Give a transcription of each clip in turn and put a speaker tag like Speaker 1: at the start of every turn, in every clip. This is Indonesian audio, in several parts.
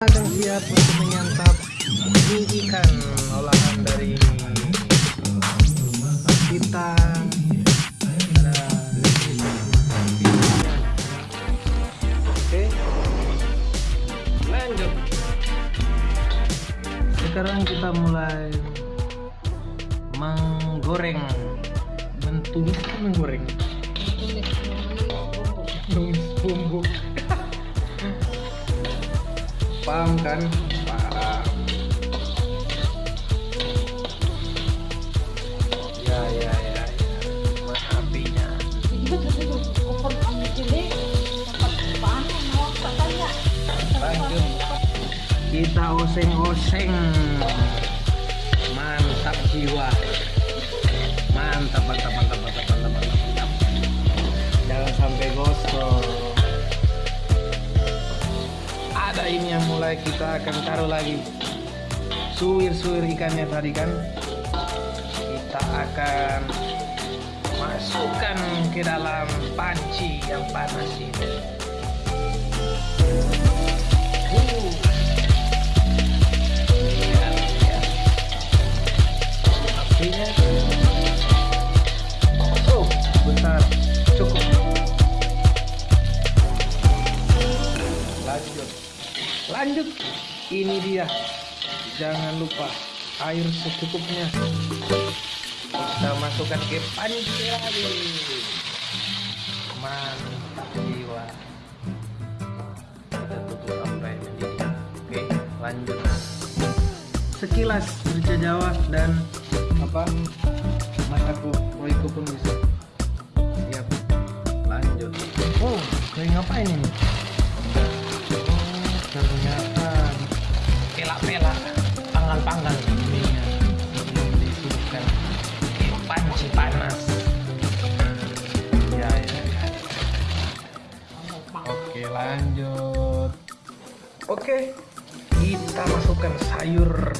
Speaker 1: akan siap untuk menyantap mie ikan olahan dari kita oke. Lanjut. Sekarang kita mulai menggoreng. Mentumis atau menggoreng? Bumbu paham kan? Paham. Ya ya ya, ya. Mas apinya kita oseng-oseng. Mantap jiwa. Mantap mantap mantap mantap mantap, mantap. jangan sampai gosong ada ini yang mulai kita akan taruh lagi. Suwir-suwir ikannya tadi kan. Kita akan masukkan ke dalam panci yang panas ini dia jangan lupa air secukupnya. Kita masukkan ke panci mantap jiwa. Kita tutup sampai mendidih oke lanjut. Sekilas merica jawa dan apa? Masaku roiko pun bisa. Siap. Lanjut. Oh kayak ngapain ini Oh, ternyata ininya belum disibukkan ke panci panas. Ya ya ya. Oke lanjut. Oke kita masukkan sayur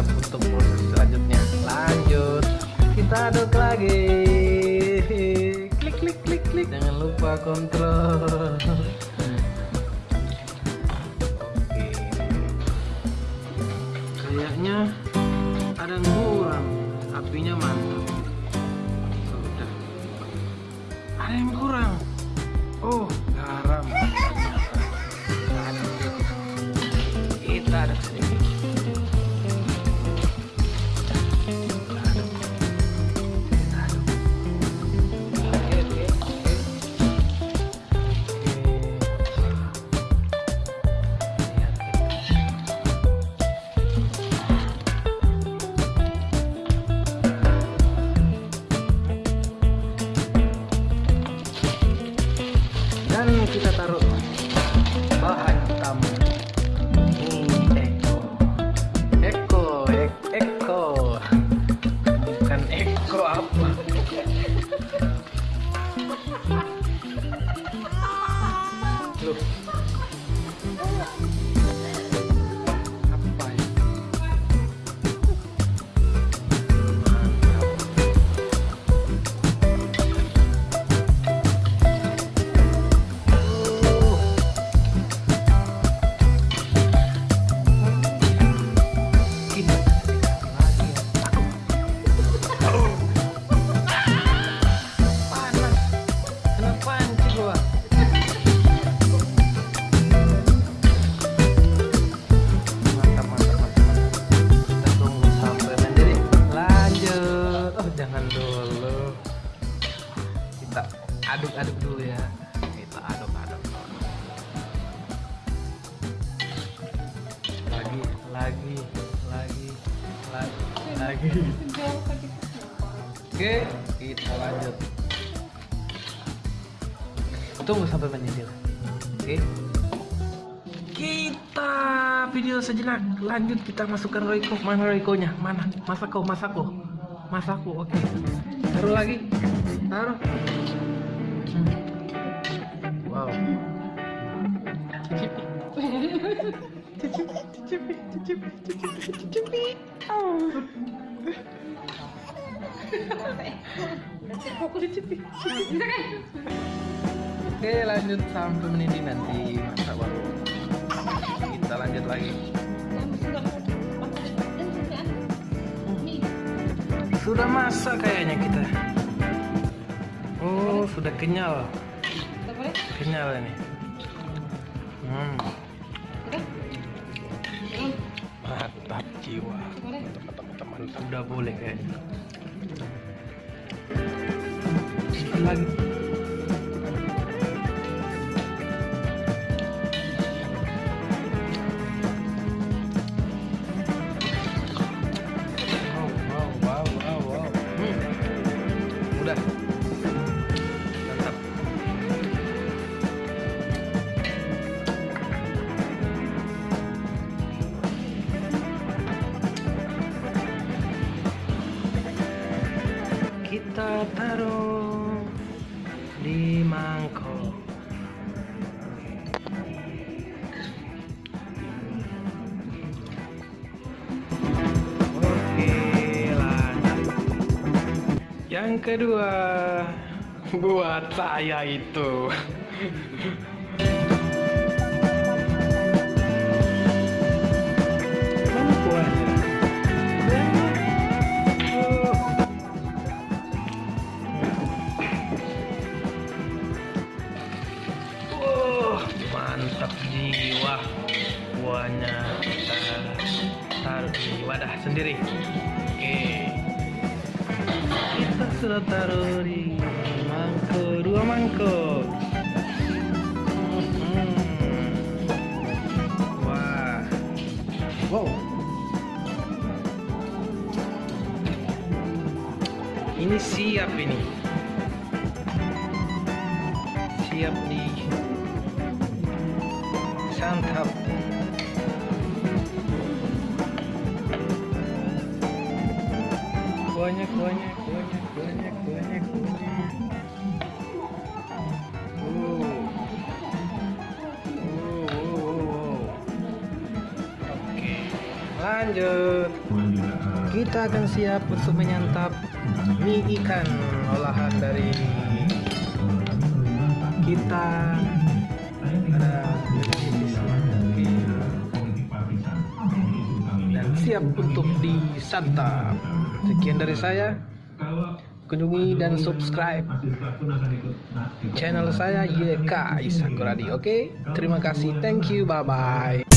Speaker 1: siap untuk proses selanjutnya. Lanjut, kita aduk lagi. Klik klik klik klik. Jangan lupa kontrol. Oke, kayaknya ada yang kurang. Apinya mantap. Sudah. Ada yang kurang. Oh, garam. Kita ada sedikit. Aduk-aduk dulu ya. Kita aduk-aduk. lagi lagi lagi lagi lagi. Oke kita lanjut. Tunggu sampai mendidih oke. Kita video sejenak lanjut kita masukkan roiko mana roikonya mana? Masako masako. Masako oke. Taruh lagi. Taruh Wow. Cicipi. Oke, lanjut sampai menit nanti masak baru. Kita lanjut lagi. Sudah masak kayaknya kita oh sudah kenyal. Kenyal ini. Hmm. mantap jiwa. Teman-teman udah boleh kayaknya lagi kita taruh di mangkok. Oke lanjut. Yang kedua buat saya itu Kuahnya kita taruh di wadah sendiri. Oke. Kita sudah taruh di mangkok, dua mangkok. Hmm. Wah. Wow. Ini siap ini. Siap di santap. Kuahnya, kuahnya, kuahnya, kuahnya. Oh. Oh, oh, oh, oh. Oke, lanjut. Kita akan siap untuk menyantap mie ikan olahan dari kita ada dan siap untuk disantap. Sekian dari saya. Kunjungi dan subscribe channel saya YK Isakuradi. Oke, terima kasih. Thank you. Bye bye.